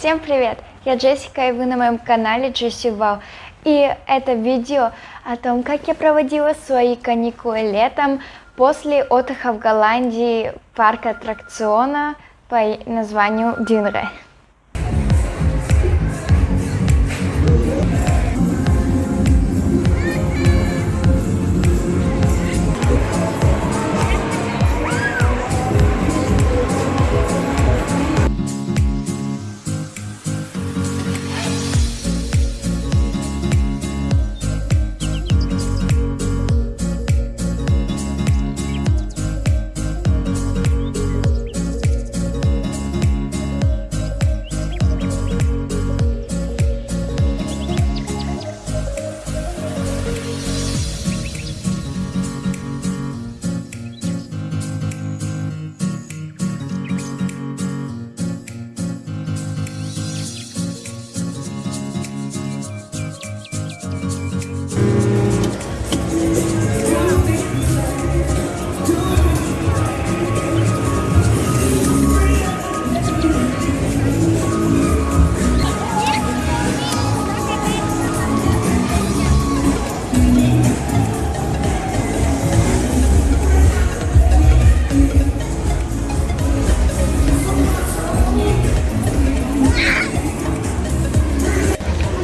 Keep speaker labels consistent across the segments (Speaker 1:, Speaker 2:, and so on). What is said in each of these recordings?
Speaker 1: Всем привет! Я Джессика и вы на моем канале Джесси Вау. И это видео о том, как я проводила свои каникулы летом после отдыха в Голландии парка аттракциона по названию Динре.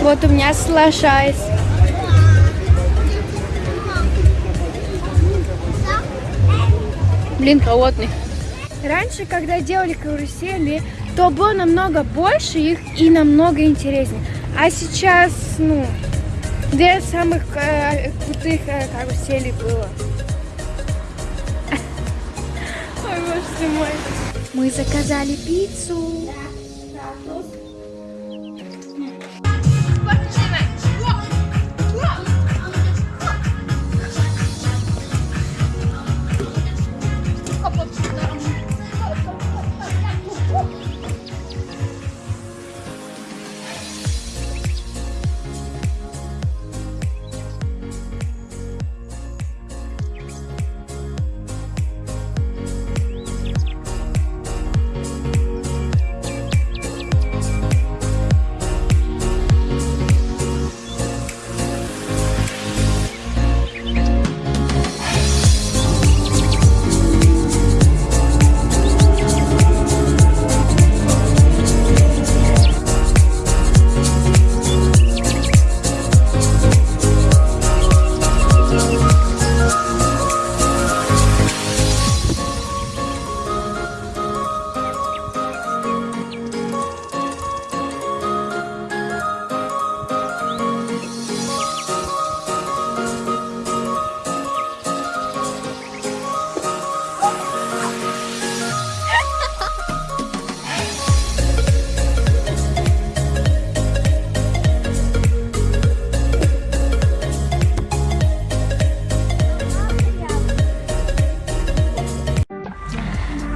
Speaker 1: Вот у меня слошайс. Блин, холодный. Раньше, когда делали карусели, то было намного больше их и намного интереснее. А сейчас, ну, две самых э, крутых э, каруселей было. Ой, боже мой. Мы заказали пиццу.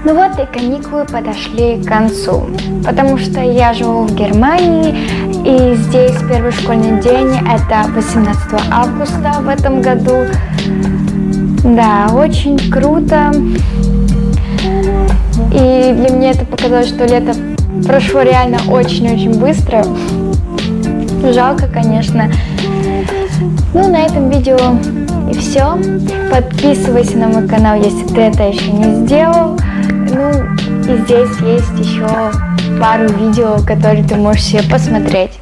Speaker 1: Ну вот и каникулы подошли к концу, потому что я живу в Германии, и здесь первый школьный день, это 18 августа в этом году. Да, очень круто. И для меня это показалось, что лето прошло реально очень-очень быстро. Жалко, конечно. Ну, на этом видео и все. Подписывайся на мой канал, если ты это еще не сделал. Здесь есть еще пару видео, которые ты можешь себе посмотреть.